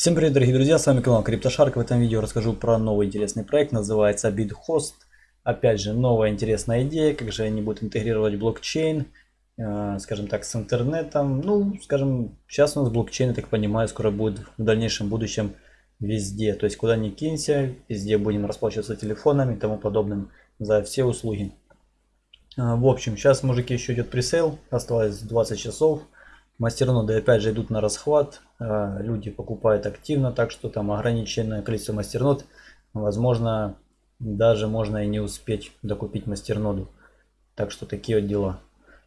Всем привет, дорогие друзья, с вами канал CryptoShark. В этом видео расскажу про новый интересный проект, называется BitHost. Опять же, новая интересная идея, как же они будут интегрировать блокчейн, э, скажем так, с интернетом. Ну, скажем, сейчас у нас блокчейн, я так понимаю, скоро будет в дальнейшем будущем везде. То есть, куда ни кинься, везде будем расплачиваться телефонами и тому подобным за все услуги. Э, в общем, сейчас, мужики, еще идет пресейл, осталось 20 часов. Мастерноды опять же идут на расхват, э, люди покупают активно, так что там ограниченное количество мастернод, возможно, даже можно и не успеть докупить мастерноду. Так что такие вот дела.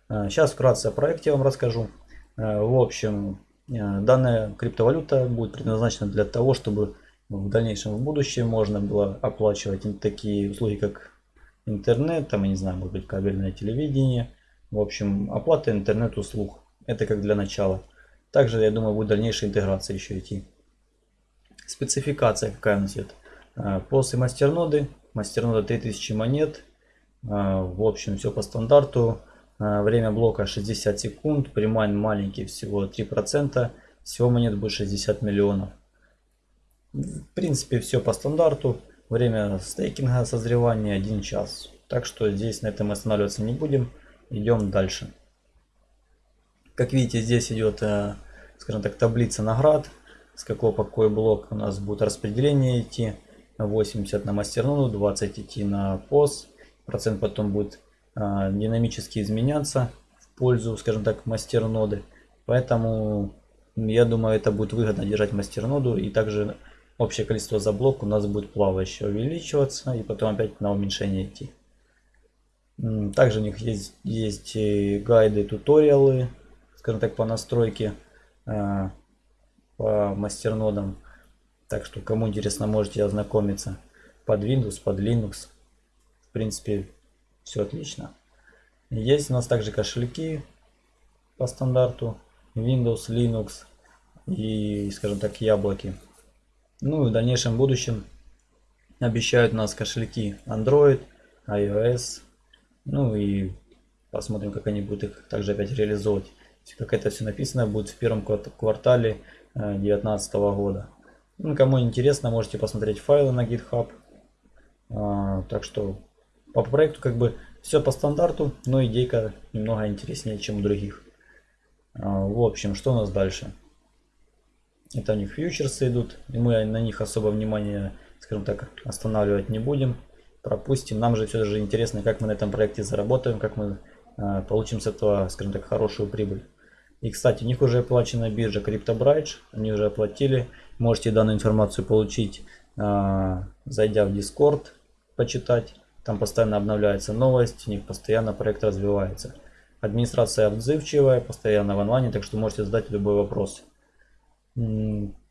Сейчас э, вкратце о проекте вам расскажу. Э, в общем, данная криптовалюта будет предназначена для того, чтобы в дальнейшем в будущем можно было оплачивать такие услуги, как интернет, там, я не знаю, может быть, кабельное телевидение. В общем, оплата интернет-услуг. Это как для начала. Также, я думаю, будет дальнейшая интеграция еще идти. Спецификация какая у нас идет. А, после мастерноды. Мастернода 3000 монет. А, в общем, все по стандарту. А, время блока 60 секунд. Примайн маленький, всего 3%. Всего монет будет 60 миллионов. В принципе, все по стандарту. Время стейкинга созревания 1 час. Так что здесь на этом останавливаться не будем. Идем дальше. Как видите, здесь идет, э, скажем так, таблица наград. С какого по какой блок у нас будет распределение идти. 80 на мастерноду, 20 идти на POS. Процент потом будет э, динамически изменяться в пользу, скажем так, мастерноды. Поэтому я думаю, это будет выгодно держать мастерноду. И также общее количество за блок у нас будет плавающе увеличиваться. И потом опять на уменьшение идти. Также у них есть, есть гайды, туториалы скажем так, по настройке э, по мастернодам. Так что, кому интересно, можете ознакомиться под Windows, под Linux. В принципе, все отлично. Есть у нас также кошельки по стандарту Windows, Linux и, скажем так, яблоки. Ну и в дальнейшем будущем обещают нас кошельки Android, iOS. Ну и посмотрим, как они будут их также опять реализовывать как это все написано будет в первом квартале 2019 э, года. Ну, кому интересно, можете посмотреть файлы на GitHub. А, так что по проекту как бы все по стандарту, но идейка немного интереснее, чем у других. А, в общем, что у нас дальше? Это у них фьючерсы идут, и мы на них особо внимания, скажем так, останавливать не будем. Пропустим. Нам же все же интересно, как мы на этом проекте заработаем, как мы а, получим с этого, скажем так, хорошую прибыль. И, кстати, у них уже оплачена биржа CryptoBridge, они уже оплатили. Можете данную информацию получить, а, зайдя в Discord, почитать. Там постоянно обновляется новость, у них постоянно проект развивается. Администрация отзывчивая, постоянно в онлайне, так что можете задать любой вопрос.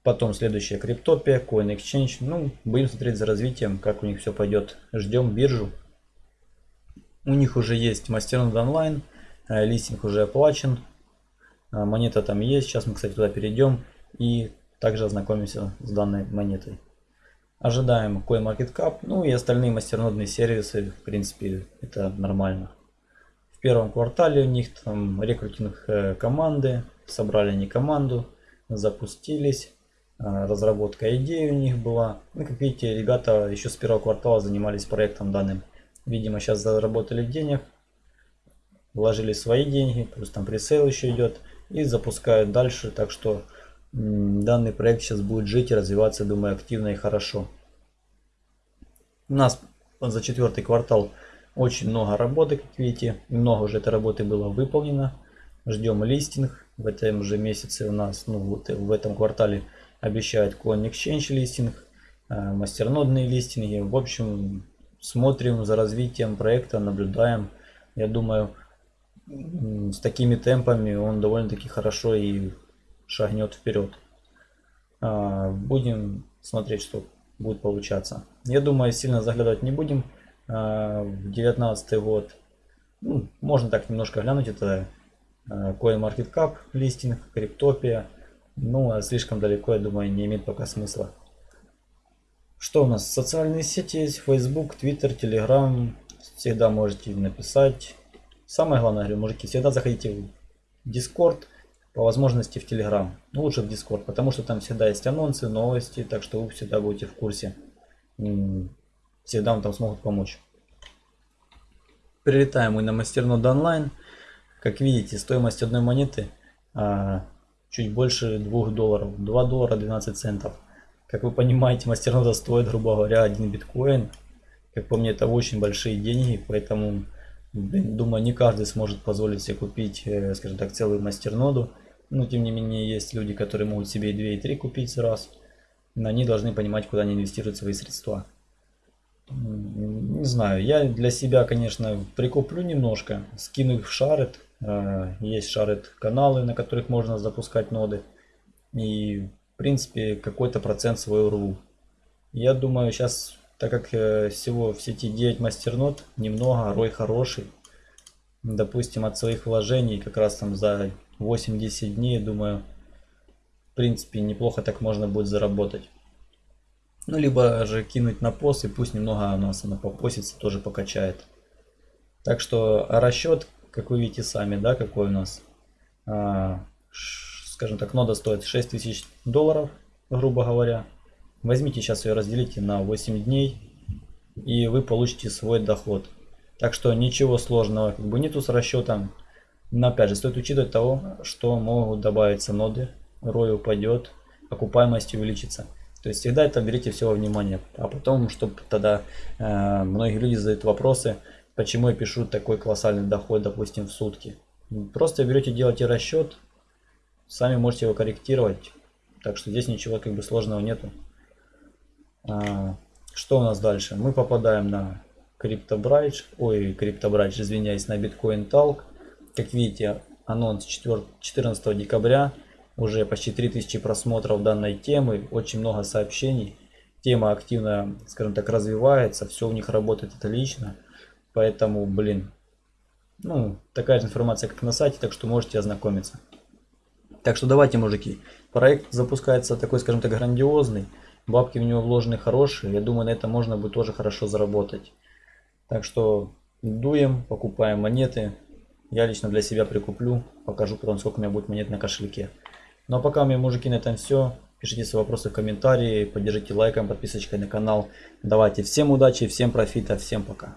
Потом следующая Криптопия, Coin Exchange. Ну, будем смотреть за развитием, как у них все пойдет. Ждем биржу. У них уже есть мастернод онлайн, э, листинг уже оплачен, монета там есть. Сейчас мы, кстати, туда перейдем и также ознакомимся с данной монетой. Ожидаем CoinMarketCap, ну и остальные мастернодные сервисы, в принципе, это нормально. В первом квартале у них там рекрутинг э, команды, собрали они команду, запустились, а, разработка идеи у них была. Ну, как видите, ребята еще с первого квартала занимались проектом данным. Видимо, сейчас заработали денег, вложили свои деньги, плюс там пресейл еще идет и запускают дальше. Так что данный проект сейчас будет жить и развиваться, думаю, активно и хорошо. У нас за четвертый квартал очень много работы, как видите. Много уже этой работы было выполнено. Ждем листинг. В этом же месяце у нас, ну вот в этом квартале обещают Coin Exchange листинг, э, мастернодные листинги. В общем, смотрим за развитием проекта, наблюдаем. Я думаю, с такими темпами он довольно-таки хорошо и шагнет вперед. А, будем смотреть, что будет получаться. Я думаю, сильно заглядывать не будем. А, в 2019 год ну, можно так немножко глянуть. Это а, CoinMarketCap листинг, Криптопия. Ну, а слишком далеко, я думаю, не имеет пока смысла. Что у нас? Социальные сети есть. Facebook, Twitter, Telegram. Всегда можете написать Самое главное, говорю, мужики, всегда заходите в Discord, по возможности в Telegram. Ну, лучше в Discord, потому что там всегда есть анонсы, новости, так что вы всегда будете в курсе. Всегда вам там смогут помочь. Прилетаем мы на мастернод онлайн. Как видите, стоимость одной монеты а, чуть больше 2 долларов. 2 доллара 12 центов. Как вы понимаете, мастернода стоит, грубо говоря, 1 биткоин. Как по мне, это очень большие деньги, поэтому думаю, не каждый сможет позволить себе купить, э, скажем так, целую мастерноду. Но тем не менее, есть люди, которые могут себе и 2, и 3 купить сразу. Но они должны понимать, куда они инвестируют свои средства. Не знаю, я для себя, конечно, прикуплю немножко, скину их в шарит. Э, есть шарит каналы, на которых можно запускать ноды. И, в принципе, какой-то процент свой рву. Я думаю, сейчас так как э, всего в сети 9 мастернод, немного, рой хороший. Допустим, от своих вложений как раз там за 8-10 дней, думаю, в принципе, неплохо так можно будет заработать. Ну, либо же кинуть на пост, и пусть немного у нас она попосится, тоже покачает. Так что расчет, как вы видите сами, да, какой у нас. А, скажем так, нода стоит 6000 долларов, грубо говоря. Возьмите сейчас ее разделите на 8 дней и вы получите свой доход. Так что ничего сложного как бы нету с расчетом. Но опять же стоит учитывать того, что могут добавиться ноды, рой упадет, окупаемость увеличится. То есть всегда это берите все внимание. А потом, чтобы тогда э, многие люди задают вопросы, почему я пишу такой колоссальный доход, допустим, в сутки. Просто берете, делаете расчет, сами можете его корректировать. Так что здесь ничего как бы сложного нету. А, что у нас дальше? Мы попадаем на CryptoBridge, ой, CryptoBridge, извиняюсь, на Bitcoin Talk. Как видите, анонс 4, 14 декабря, уже почти 3000 просмотров данной темы, очень много сообщений. Тема активно, скажем так, развивается, все у них работает отлично. Поэтому, блин, ну, такая же информация, как на сайте, так что можете ознакомиться. Так что давайте, мужики, проект запускается такой, скажем так, грандиозный. Бабки в него вложены хорошие. Я думаю, на этом можно будет тоже хорошо заработать. Так что дуем, покупаем монеты. Я лично для себя прикуплю. Покажу потом, сколько у меня будет монет на кошельке. Ну а пока у меня, мужики, на этом все. Пишите свои вопросы в комментарии. Поддержите лайком, подписочкой на канал. Давайте всем удачи, всем профита, всем пока.